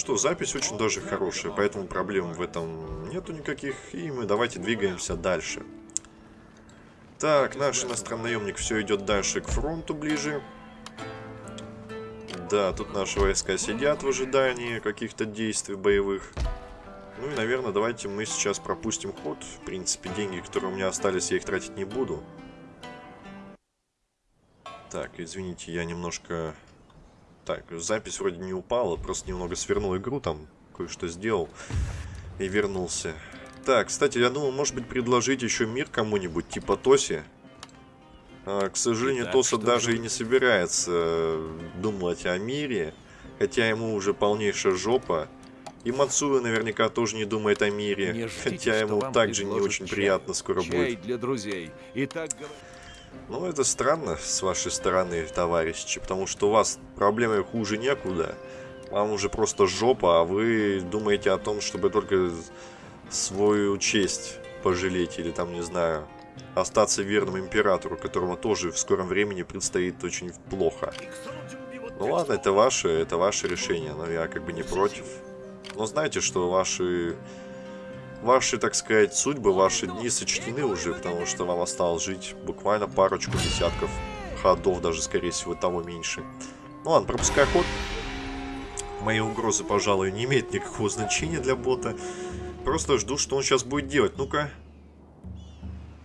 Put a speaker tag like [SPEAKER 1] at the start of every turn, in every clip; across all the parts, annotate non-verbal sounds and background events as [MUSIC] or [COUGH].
[SPEAKER 1] Что, запись очень даже хорошая, поэтому проблем в этом нету никаких. И мы давайте двигаемся дальше. Так, наш иностранный наемник все идет дальше к фронту ближе. Да, тут наши войска сидят в ожидании каких-то действий боевых. Ну и, наверное, давайте мы сейчас пропустим ход. В принципе, деньги, которые у меня остались, я их тратить не буду. Так, извините, я немножко... Так, запись вроде не упала, просто немного свернул игру, там кое-что сделал и вернулся. Так, кстати, я думал, может быть, предложить еще мир кому-нибудь, типа Тоси. А, к сожалению, Итак, Тоса даже же... и не собирается э, думать о мире, хотя ему уже полнейшая жопа. И Мацуя наверняка тоже не думает о мире, не ждите, хотя ему также не очень чай. приятно скоро чай будет.
[SPEAKER 2] для друзей. И так...
[SPEAKER 1] Ну, это странно с вашей стороны, товарищи, потому что у вас проблемы хуже некуда. Вам уже просто жопа, а вы думаете о том, чтобы только свою честь пожалеть или там, не знаю, остаться верным императору, которому тоже в скором времени предстоит очень плохо. Ну ладно, это ваше, это ваше решение, но я как бы не против. Но знаете, что ваши, ваши, так сказать, судьбы, ваши дни сочтены уже, потому что вам осталось жить буквально парочку десятков ходов, даже, скорее всего, того меньше. Ну ладно, пропускай ход. Мои угрозы, пожалуй, не имеют никакого значения для бота. Просто жду, что он сейчас будет делать. Ну-ка,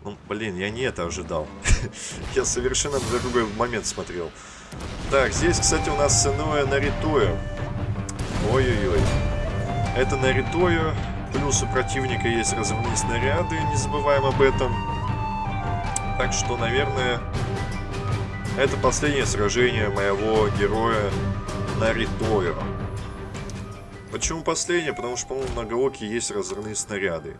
[SPEAKER 1] ну, блин, я не это ожидал. [LAUGHS] я совершенно на другой момент смотрел. Так, здесь, кстати, у нас иное Наритоя. Ой-ой-ой. Это Наритоя. Плюс у противника есть разрывные снаряды, не забываем об этом. Так что, наверное, это последнее сражение моего героя Наритоя. Почему последнее? Потому что, по-моему, на Гаоке есть разрывные снаряды.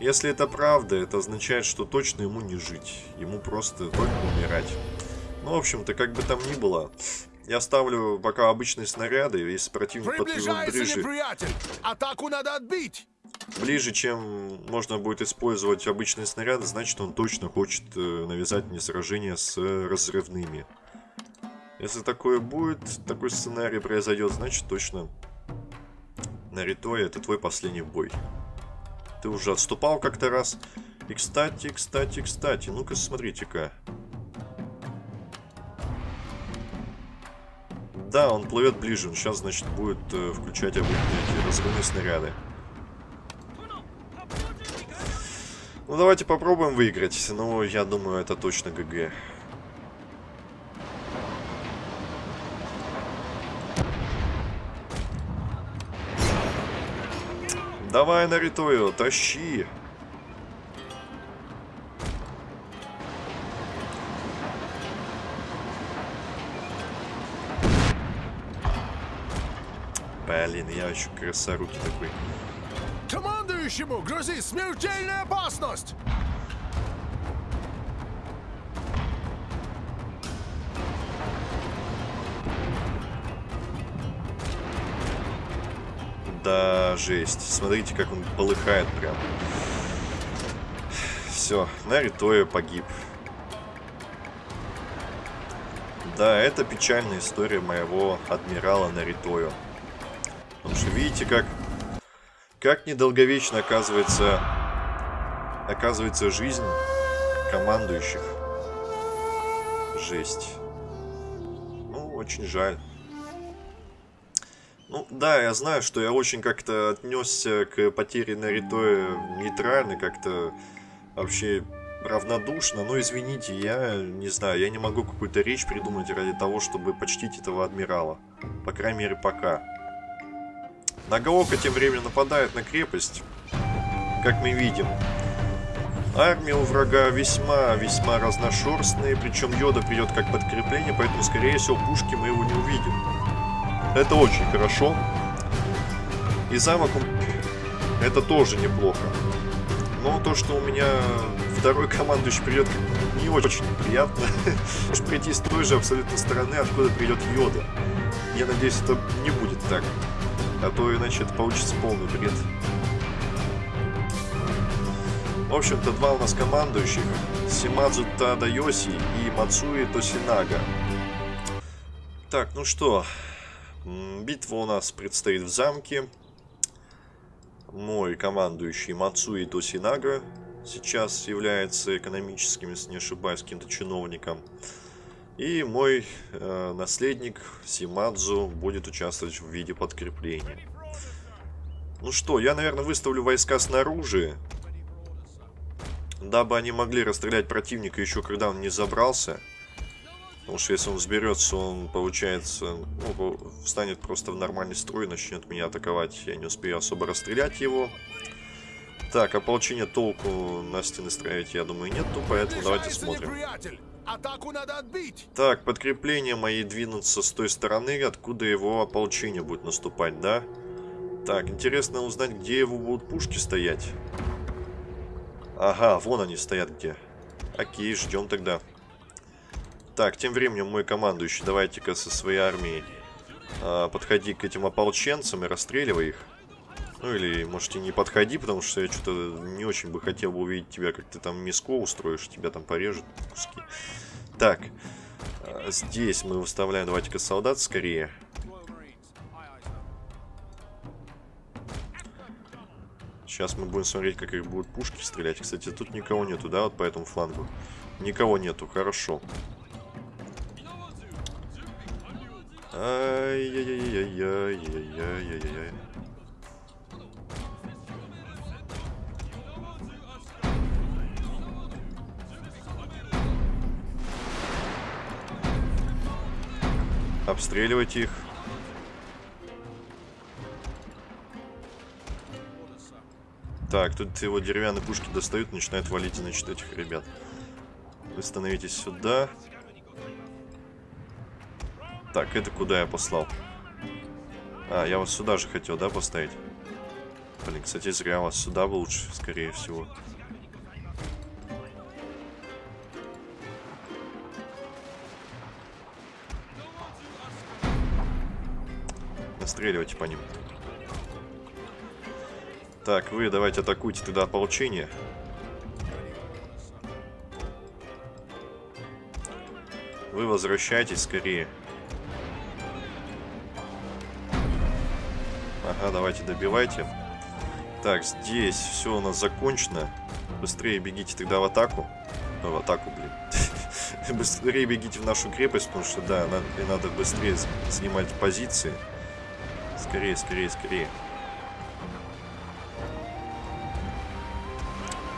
[SPEAKER 1] Если это правда, это означает, что точно ему не жить. Ему просто только умирать. Ну, в общем-то, как бы там ни было, я ставлю пока обычные снаряды, если противник подплывет ближе...
[SPEAKER 2] Атаку надо отбить!
[SPEAKER 1] Ближе, чем можно будет использовать обычные снаряды, значит он точно хочет э, навязать мне сражение с разрывными. Если такое будет, такой сценарий произойдет, значит точно Наритой это твой последний бой. Ты уже отступал как-то раз. И кстати, кстати, кстати, ну-ка смотрите-ка. Да, он плывет ближе. Он сейчас, значит, будет э, включать обычные эти разрывные снаряды. Ну, давайте попробуем выиграть. Ну, я думаю, это точно ГГ. Давай, Наритою, тащи. Блин, я еще красоруки такой.
[SPEAKER 2] Командующему грозит смертельная опасность!
[SPEAKER 1] Да, жесть. Смотрите, как он полыхает прям. Все, Наритоя погиб. Да, это печальная история моего адмирала Наритою. Потому что видите, как, как недолговечно оказывается, оказывается жизнь командующих. Жесть. Ну, очень жаль. Ну, да, я знаю, что я очень как-то отнесся к потере Наритоя нейтрально, как-то вообще равнодушно. Но извините, я не знаю, я не могу какую-то речь придумать ради того, чтобы почтить этого адмирала. По крайней мере, пока. Нагаока тем временем нападает на крепость, как мы видим. Армия у врага весьма-весьма разношерстная, причем Йода придет как подкрепление, поэтому, скорее всего, пушки мы его не увидим. Это очень хорошо. И замок, это тоже неплохо. Но то, что у меня второй командующий придет, не очень приятно. Может прийти с той же абсолютно стороны, откуда придет Йода. Я надеюсь, это не будет так. А то иначе это получится полный бред. В общем-то, два у нас командующих. Симадзу Тадайоси и Мацуи Тосинага. Так, ну что, Битва у нас предстоит в замке. Мой командующий Мацуи Тосинага сейчас является экономическим, если не ошибаюсь, каким-то чиновником. И мой э, наследник Симадзу будет участвовать в виде подкрепления. Ну что, я, наверное, выставлю войска снаружи, дабы они могли расстрелять противника еще когда он не забрался. Потому что если он взберется, он, получается, ну, встанет просто в нормальный строй, начнет меня атаковать. Я не успею особо расстрелять его. Так, ополчение толку на стены строить, я думаю, нету, поэтому давайте смотрим.
[SPEAKER 2] Атаку надо отбить.
[SPEAKER 1] Так, подкрепление мои двинутся с той стороны, откуда его ополчение будет наступать, да? Так, интересно узнать, где его будут пушки стоять. Ага, вон они стоят где. Окей, ждем тогда. Так, тем временем мой командующий, давайте-ка со своей армией а, подходи к этим ополченцам и расстреливай их. Ну или, может, и не подходи, потому что я что-то не очень бы хотел бы увидеть тебя, как ты там миско устроишь, тебя там порежут куски. Так, а, здесь мы выставляем, давайте-ка, солдат скорее. Сейчас мы будем смотреть, как их будут пушки стрелять. Кстати, тут никого нету, да, вот по этому флангу? Никого нету, хорошо. Ай-яй-яй-яй-яй-яй-яй-яй. Обстреливайте их. Так, тут его деревянные пушки достают, начинают валить, значит, этих ребят. Вы становитесь сюда. Так, это куда я послал? А, я вас сюда же хотел, да, поставить? Блин, кстати, зря вас сюда бы лучше, скорее всего. Настреливайте по ним. Так, вы давайте атакуйте тогда ополчение. Вы возвращайтесь скорее. Ага, давайте добивайте. Так, здесь все у нас закончено. Быстрее бегите тогда в атаку. Э, в атаку, блин. [LAUGHS] Быстрее бегите в нашу крепость, потому что, да, надо, надо быстрее занимать позиции. Скорее, скорее, скорее.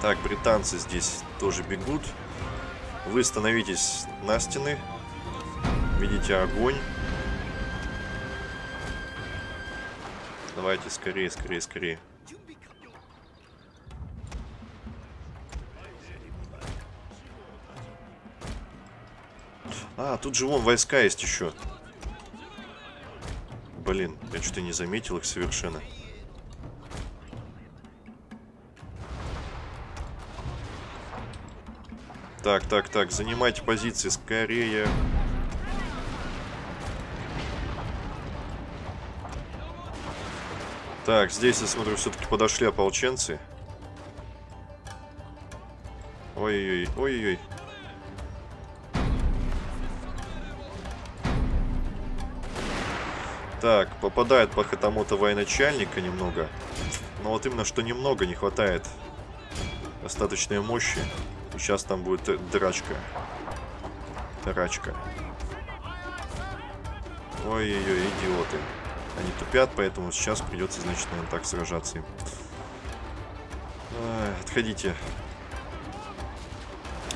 [SPEAKER 1] Так, британцы здесь тоже бегут. Вы становитесь на стены. Видите огонь. Давайте скорее, скорее, скорее. А, тут же вон войска есть еще. Блин, я что-то не заметил их совершенно. Так, так, так, занимайте позиции скорее. Так, здесь, я смотрю, все-таки подошли ополченцы. Ой-ой-ой, ой-ой-ой. Так, попадает по хатамота военачальника немного. Но вот именно, что немного не хватает достаточной мощи. Сейчас там будет драчка. Драчка. Ой-ой-ой, идиоты. Они тупят, поэтому сейчас придется, значит, наверное, так сражаться им. Отходите.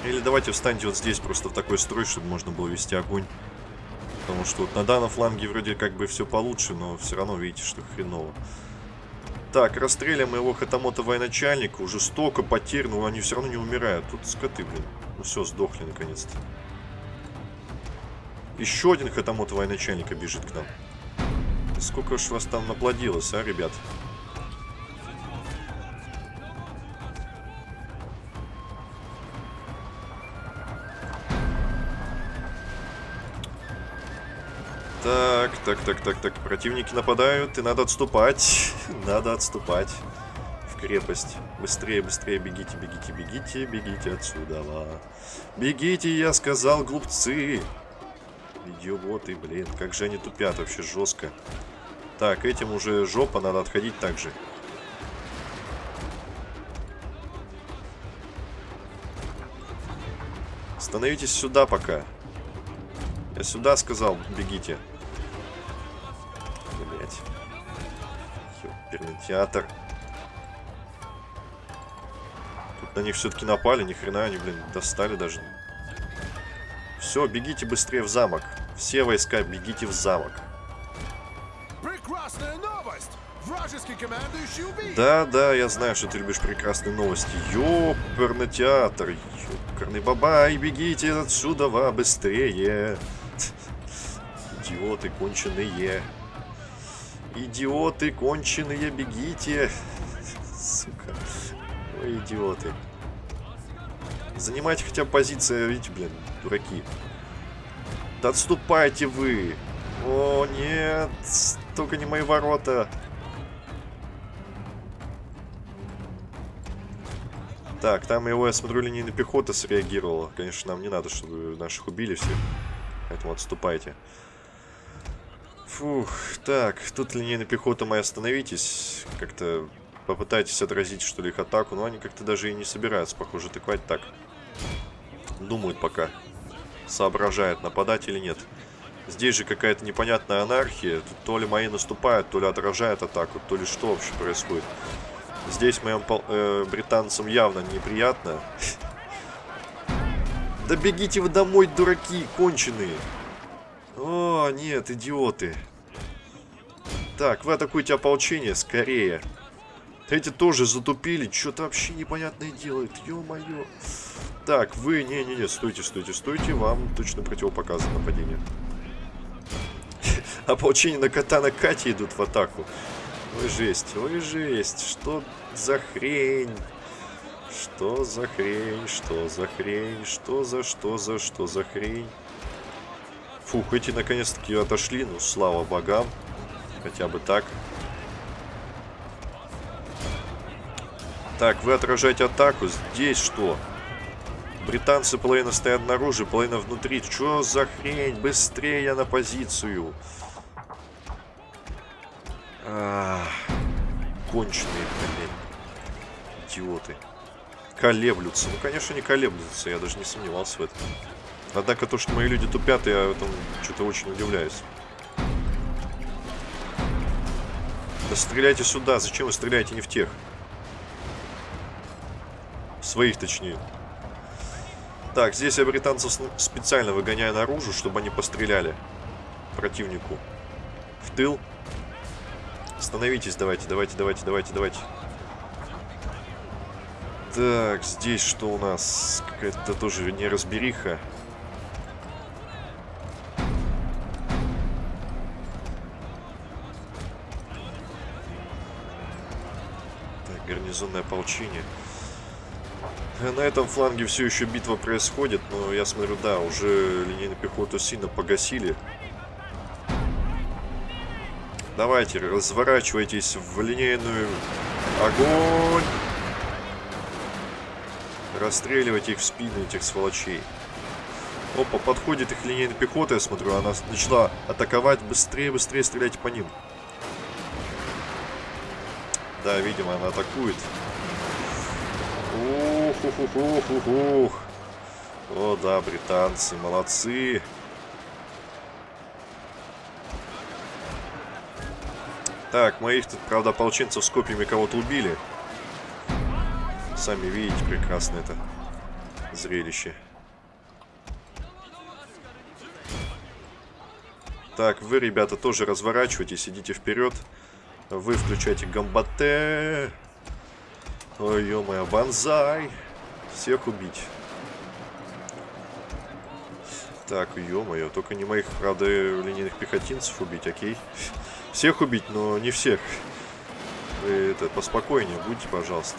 [SPEAKER 1] Или давайте встаньте вот здесь, просто в такой строй, чтобы можно было вести огонь. Потому что вот на данном фланге вроде как бы все получше, но все равно видите, что хреново. Так, расстреляем моего хатамота военачальника. Уже столько потерь, но они все равно не умирают. Тут скоты, блин. Ну все, сдохли наконец-то. Еще один хатамот военачальника бежит к нам. Сколько ж вас там наплодилось, а, ребят? Так, так, так, так, так. Противники нападают, и надо отступать. Надо отступать в крепость. Быстрее, быстрее, бегите, бегите, бегите, бегите отсюда. Бегите, я сказал, глупцы. Идиоты, блин. Как же они тупят вообще жестко. Так, этим уже жопа, надо отходить также. Становитесь сюда пока. Я сюда сказал, бегите. Театр. Тут на них все-таки напали, ни хрена они, блин, достали даже. Все, бегите быстрее в замок. Все войска, бегите в замок.
[SPEAKER 2] Прекрасная новость! Вражеский командующий убит!
[SPEAKER 1] Да, да, я знаю, что ты любишь прекрасные новости. Ёперный театр. Ёперный бабай, бегите отсюда во быстрее. [LAUGHS] Идиоты конченые. Идиоты конченые, бегите. Сука. Ой, идиоты. Занимайте хотя бы позиции, видите, блин, дураки. Да отступайте вы. О, нет. Только не мои ворота. Так, там его, я смотрю, линейная пехота среагировала. Конечно, нам не надо, чтобы наших убили всех. Поэтому отступайте. Фух, так, тут линейная пехота моя, остановитесь. Как-то попытайтесь отразить, что ли, их атаку. Но они как-то даже и не собираются, похоже, атаковать так. Думают пока. Соображают, нападать или нет. Здесь же какая-то непонятная анархия. Тут то ли мои наступают, то ли отражают атаку, то ли что вообще происходит. Здесь моим э, британцам явно неприятно. [LAUGHS] Да бегите вы домой, дураки, конченые. О, нет, идиоты. Так, вы атакуете ополчение, скорее. Эти тоже затупили, что-то вообще непонятное делают, ё-моё. Так, вы, не-не-не, стойте, стойте, стойте, вам точно противопоказано нападение. [LAUGHS] Ополчение на катана Кати идут в атаку. Ой, жесть, ой, жесть. Что за хрень? Что за хрень? Что за хрень? Что за, что за, что за хрень? Фух, эти наконец-таки отошли. Ну, слава богам. Хотя бы так. Так, вы отражаете атаку. Здесь что? Британцы половина стоят наружу, половина внутри. Что за хрень? Быстрее на позицию. Конченые, блин. Идиоты. Колеблются. Ну, конечно, не колеблются. Я даже не сомневался в этом. Однако то, что мои люди тупят, я в этом что-то очень удивляюсь. Да стреляйте сюда. Зачем вы стреляете не в тех? В своих, точнее. Так, здесь я британцев специально выгоняю наружу, чтобы они постреляли противнику. В тыл. Становитесь, давайте, давайте, давайте, давайте, давайте. Так, здесь что у нас? Какая-то тоже неразбериха. Гарнизонное ополчение. На этом фланге все еще битва происходит, но я смотрю, да, уже линейную пехоту сильно погасили. Давайте, разворачивайтесь в линейную. Огонь! Расстреливайте их в спину, этих сволочей. Опа, подходит их линейная пехота, я смотрю, она начала атаковать. Быстрее, быстрее стреляйте по ним. Да, видимо, она атакует. Ух, ух, ух, ух, ух. О, да, британцы, молодцы. Так, моих тут, правда, ополченцев с копьями кого-то убили. Сами видите прекрасно это зрелище. Так, вы, ребята, тоже разворачивайтесь, идите вперед. Вы включайте гамбате. Ой, ё-моё, банзай. Всех убить. Так, ё-моё, только не моих, правда, линейных пехотинцев убить, окей? Всех убить, но не всех. Вы это, поспокойнее будьте, пожалуйста.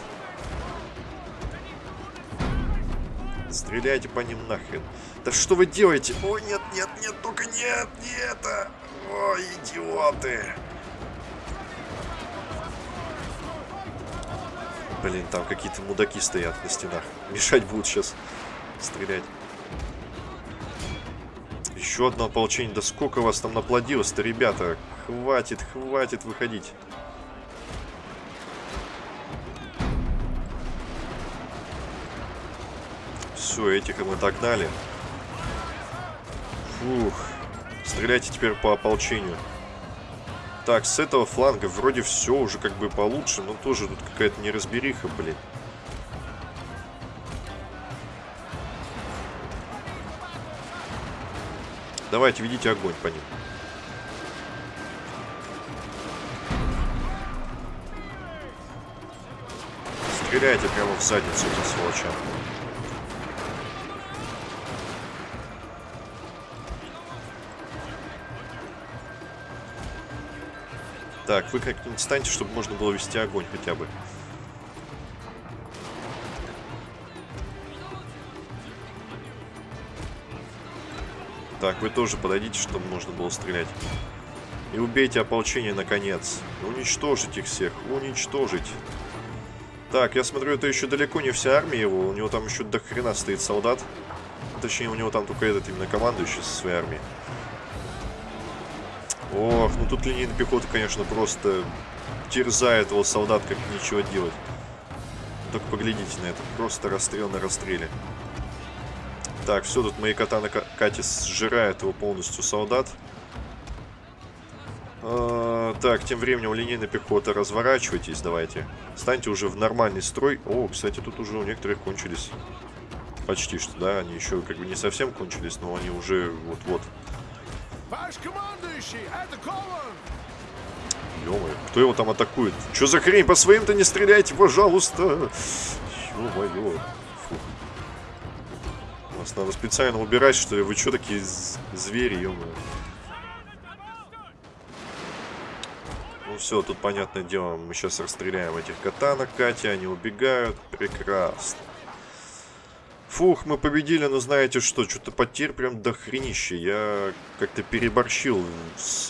[SPEAKER 1] Стреляйте по ним нахрен. Да что вы делаете? Ой, нет, нет, нет, только нет, не это. Ой, идиоты. Блин, там какие-то мудаки стоят на стенах. Мешать будут сейчас стрелять. Еще одно ополчение. Да сколько вас там наплодилось-то, ребята? Хватит, хватит выходить. Все, этих мы догнали. Фух. Стреляйте теперь по ополчению. Так, с этого фланга вроде все уже как бы получше, но тоже тут какая-то неразбериха, блин. Давайте, ведите огонь по ним. Стреляйте прямо в задницу этим сволочам. Так, вы как-нибудь станьте, чтобы можно было вести огонь хотя бы. Так, вы тоже подойдите, чтобы можно было стрелять. И убейте ополчение, наконец. Уничтожить их всех. Уничтожить. Так, я смотрю, это еще далеко не вся армия его. У него там еще до хрена стоит солдат. Точнее, у него там только этот именно командующий со своей армией. Ох, ну тут линейная пехота, конечно, просто терзает его солдат, как ничего делать. Только поглядите на это. Просто расстрел на расстреле. Так, все, тут мои кота на Кате сжирают его полностью солдат. А, так, тем временем линейная пехота, разворачивайтесь, давайте. Станьте уже в нормальный строй. О, кстати, тут уже у некоторых кончились. Почти что, да, они еще как бы не совсем кончились, но они уже вот-вот.
[SPEAKER 2] Ваш командующий, это Кован!
[SPEAKER 1] ё кто его там атакует? Что за хрень? По своим-то не стреляйте, пожалуйста! Ё-моё. Вас надо специально убирать, что ли? Вы что такие звери, ё -моё? Ну все, тут понятное дело, мы сейчас расстреляем этих катанок, Катя, они убегают. Прекрасно. Фух, мы победили, но знаете что, что-то потерь прям до хренища. Я как-то переборщил с,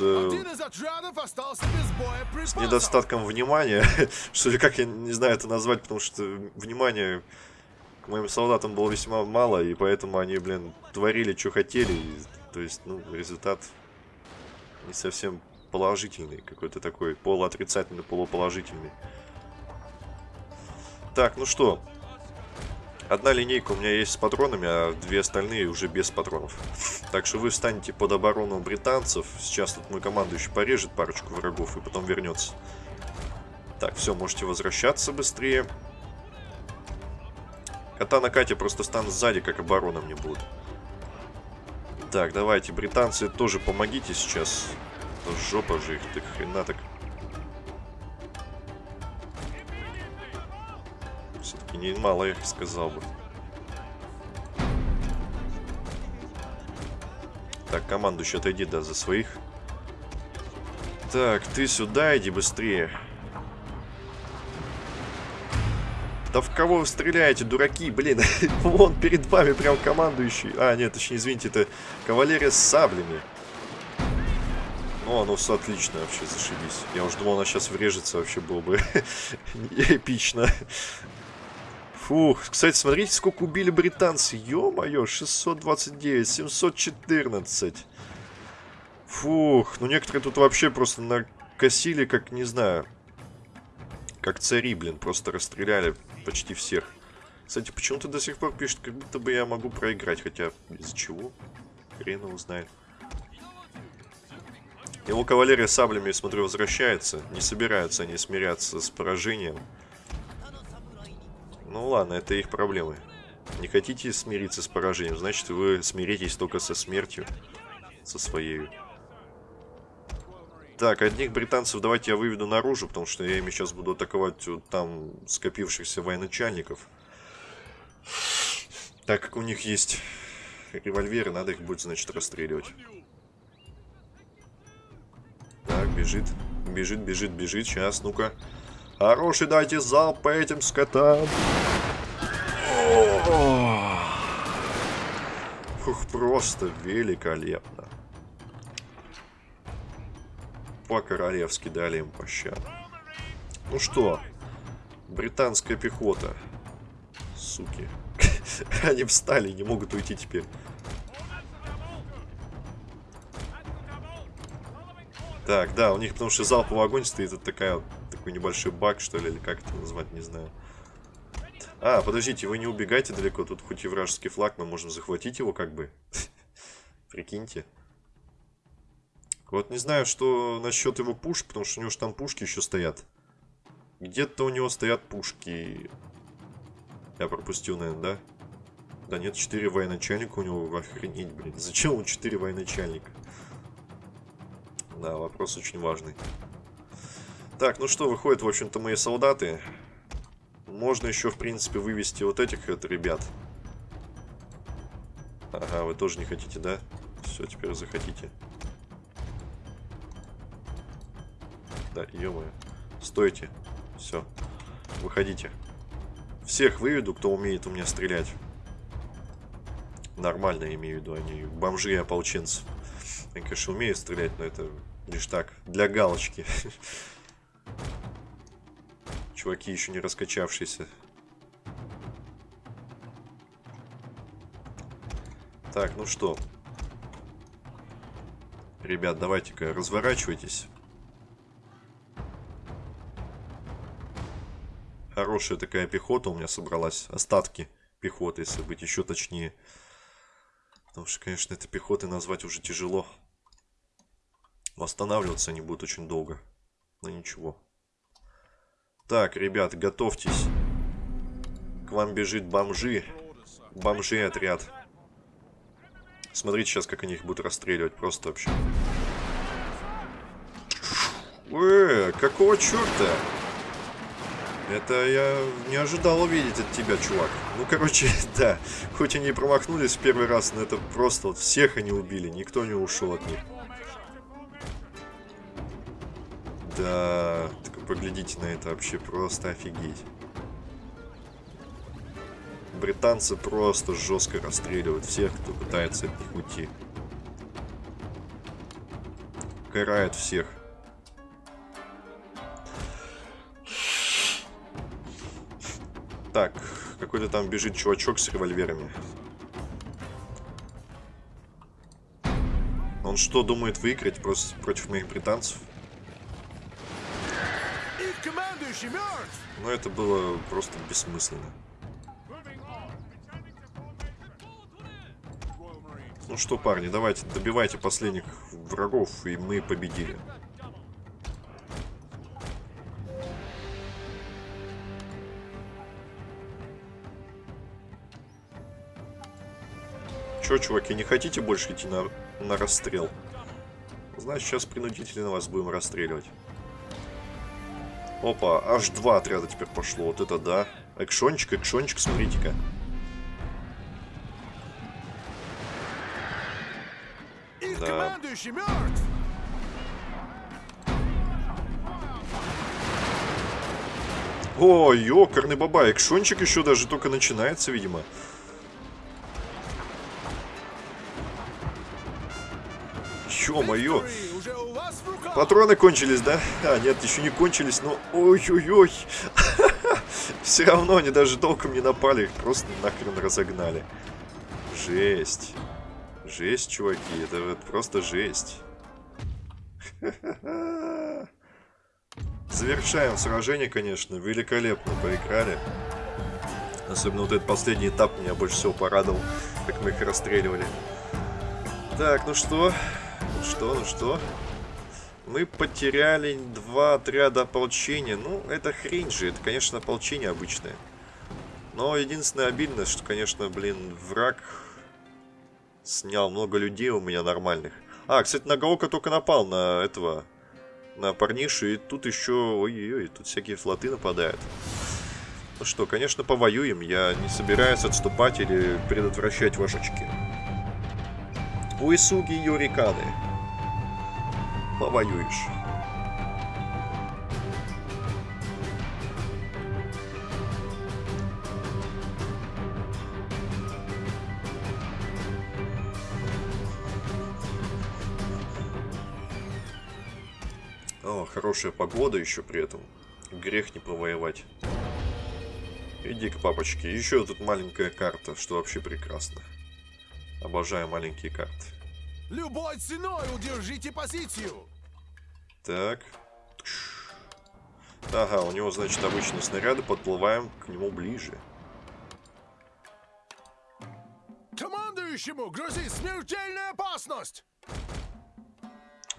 [SPEAKER 1] с недостатком внимания. [LAUGHS] что ли, как я не знаю это назвать, потому что внимание к моим солдатам было весьма мало, и поэтому они, блин, творили, что хотели. И, то есть, ну, результат не совсем положительный, какой-то такой полуотрицательный, полуположительный. Так, ну что, Одна линейка у меня есть с патронами, а две остальные уже без патронов. [LAUGHS] Так что вы встанете под оборону британцев. Сейчас тут мой командующий порежет парочку врагов и потом вернется. Так, все, можете возвращаться быстрее. Кота на Кате просто станут сзади, как оборона мне будут. Так, давайте, британцы тоже помогите сейчас. Жопа же их, так хрена так. Немало их сказал бы. Так, командующий, отойди, да, за своих. Так, ты сюда иди быстрее. Да в кого вы стреляете, дураки, блин? [LAUGHS] Вон перед вами прям командующий. А, нет, точнее, извините, это кавалерия с саблями. Ну, ну, все отлично вообще, зашибись. Я уже думал, она сейчас врежется, вообще было бы [LAUGHS] эпично. Фух, кстати, смотрите, сколько убили британцы. Ё-моё, 629, 714. Фух, ну некоторые тут вообще просто накосили, как, не знаю, как цари, блин, просто расстреляли почти всех. Кстати, почему-то до сих пор пишет, как будто бы я могу проиграть, хотя из-за чего? Хрен его знает. Его кавалерия саблями, смотрю, возвращается. Не собираются они смиряться с поражением. Ну ладно, это их проблемы. Не хотите смириться с поражением, значит вы смиритесь только со смертью. Со своей. Так, одних британцев давайте я выведу наружу, потому что я ими сейчас буду атаковать вот там скопившихся военачальников. Так как у них есть револьверы, надо их будет, значит, расстреливать. Так, бежит, бежит, бежит, бежит. Сейчас, ну-ка. Хороший дайте залп по этим скотам. Фух, просто великолепно. По-королевски дали им пощад. Ну что, британская пехота. Суки. [LAUGHS] Они встали, не могут уйти теперь. Так, да, у них потому что залповый огонь стоит, это такая, такой небольшой баг, что ли, или как это назвать, не знаю. А, подождите, вы не убегайте далеко, тут хоть и вражеский флаг, мы можем захватить его как бы. [LAUGHS] Прикиньте. Вот не знаю, что насчет его пушек, потому что у него же там пушки еще стоят. Где-то у него стоят пушки. Я пропустил, наверное, да? Да нет, 4 военачальника у него, охренеть, блин. Зачем он 4 военачальника? Да, вопрос очень важный. Так, ну что, выходят, в общем-то, мои солдаты. Можно еще, в принципе, вывести вот этих это ребят. Ага, вы тоже не хотите, да? Все, теперь захотите. Да, ё Стойте. Все. Выходите. Всех выведу, кто умеет у меня стрелять. Нормально имею в виду, они бомжи и ополченцы. Я, конечно, умею стрелять, но это лишь так, для галочки. [LAUGHS] Чуваки еще не раскачавшиеся. Так, ну что. Ребят, давайте-ка разворачивайтесь. Хорошая такая пехота у меня собралась. Остатки пехоты, если быть еще точнее. Потому что, конечно, это пехотой назвать уже тяжело. Восстанавливаться они будут очень долго. Но ничего. Так, ребят, готовьтесь. К вам бежит бомжи. Бомжи отряд. Смотрите сейчас, как они их будут расстреливать. Просто вообще. Э, какого черта? Это я не ожидал увидеть от тебя, чувак. Ну, короче, [LAUGHS] да. Хоть они и промахнулись в первый раз, но это просто вот всех они убили. Никто не ушел от них. Да, поглядите на это вообще, просто офигеть. Британцы просто жестко расстреливают всех, кто пытается от них уйти. Карают всех. Так, какой-то там бежит чувачок с револьверами. Он что, думает выиграть просто против моих британцев? Но это было просто бессмысленно. Ну что, парни, давайте добивайте последних врагов, и мы победили. Че, чуваки, не хотите больше идти на, на расстрел? Значит, сейчас принудительно вас будем расстреливать. Опа, аж два отряда теперь пошло. Вот это да. Экшончик, экшончик, смотрите-ка. Да. О, ёкарный баба, экшончик еще даже только начинается, видимо. Ё-моё. Патроны кончились, да? А, нет, еще не кончились, но... Ой-ой-ой. [LAUGHS] Все равно они даже толком не напали, их просто нахрен разогнали. Жесть. Жесть, чуваки, это вот просто жесть. [LAUGHS] Завершаем сражение, конечно. Великолепно поиграли. Особенно вот этот последний этап меня больше всего порадовал, как мы их расстреливали. Так, ну что? Ну что, ну что? Мы потеряли два отряда ополчения. Ну, это хрень же. Это, конечно, ополчение обычное. Но единственное обидное, что, конечно, блин, враг снял много людей у меня нормальных. А, кстати, Нагаока только напал на этого, на парнишу, и тут еще, ой-ой-ой, тут всякие флоты нападают. Ну что, конечно, повоюем. Я не собираюсь отступать или предотвращать вашечки. Уисуги Юриканы повоюешь. О, хорошая погода еще при этом. Грех не повоевать. Иди к папочке. Еще тут маленькая карта, что вообще прекрасно. Обожаю маленькие карты.
[SPEAKER 2] Любой ценой удержите позицию!
[SPEAKER 1] Так. Ага, у него, значит, обычные снаряды. Подплываем к нему ближе.
[SPEAKER 2] Командующему грозит смертельная опасность!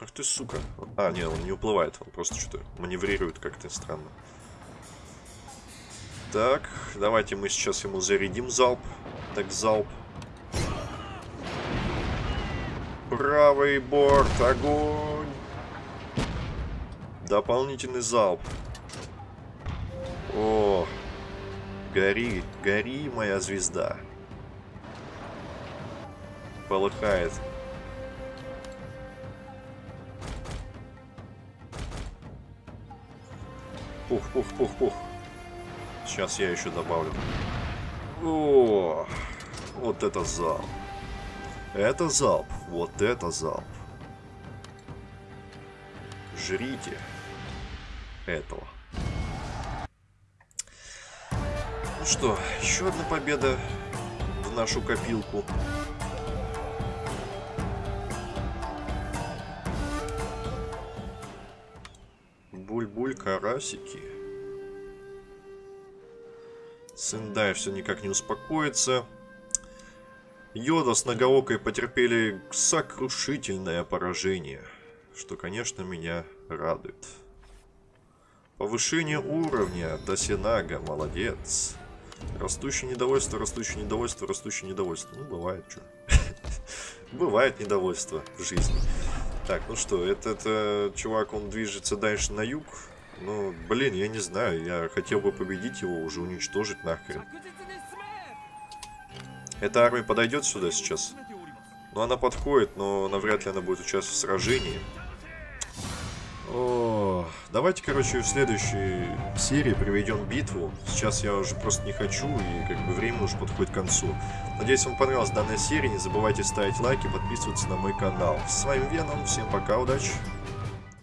[SPEAKER 1] Ах ты, сука. А, нет, он не уплывает. Он просто что-то маневрирует как-то странно. Так, давайте мы сейчас ему зарядим залп. Так, залп. Правый борт, огонь! Дополнительный залп. О, гори, гори, моя звезда. Полыхает. Пух, пух, пух, пух. Сейчас я еще добавлю. О, вот это залп. Это залп. Вот это залп. Жрите этого. Ну что, еще одна победа в нашу копилку. Буль-буль, карасики. Сендай все никак не успокоится. Йода с Нагаокой потерпели сокрушительное поражение, что, конечно, меня радует. Повышение уровня до молодец. Растущее недовольство, растущее недовольство, растущее недовольство. Ну, бывает, что. [LAUGHS] Бывает недовольство в жизни. Так, ну что, этот э, чувак, он движется дальше на юг. Ну, блин, я не знаю, я хотел бы победить его, уже уничтожить нахрен. Эта армия подойдет сюда сейчас? Ну, она подходит, но навряд ли она будет участвовать в сражении. О, давайте, короче, в следующей серии проведем битву. Сейчас я уже просто не хочу, и как бы время уже подходит к концу. Надеюсь, вам понравилась данная серия. Не забывайте ставить лайки, подписываться на мой канал. С вами Веном, всем пока, удачи!